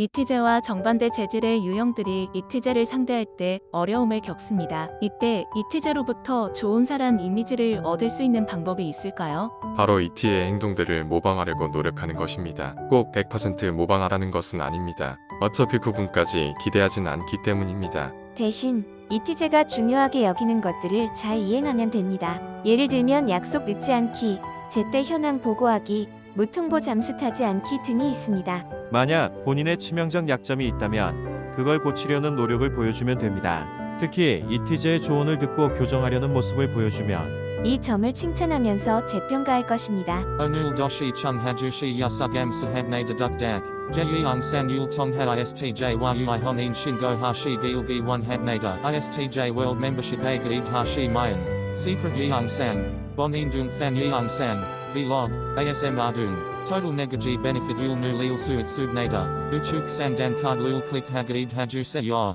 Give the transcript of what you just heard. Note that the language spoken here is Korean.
이티제와 정반대 재질의 유형들이 이티제를 상대할 때 어려움을 겪습니다. 이때 이티제로부터 좋은 사람 이미지를 얻을 수 있는 방법이 있을까요? 바로 이티의 행동들을 모방하려고 노력하는 것입니다. 꼭 100% 모방하라는 것은 아닙니다. 어차피 그분까지 기대하진 않기 때문입니다. 대신 이티제가 중요하게 여기는 것들을 잘 이행하면 됩니다. 예를 들면 약속 늦지 않기, 제때 현황 보고하기, 무통보 잠수 타지 않기 등이 있습니다. 만약 본인의 치명적 약점이 있다면 그걸 고치려는 노력을 보여주면 됩니다. 특히 이티제의 조언을 듣고 교정하려는 모습을 보여주면 이 점을 칭찬하면서 재평가할 것입니다. Onul doshi chung hajushi yasugam sahabne deduk dak. Jeyang san yul tong ha istj yui honin shingo hashi gilgi one habnada. Istj world membership a gaid hashi mayan. Secret yang san. Bonin dung fan yang san. Vlog. ASM ardung. Total negaji benefit Ul nu lil suit subnada. Uchuk san dan card lul click hagaid haju se.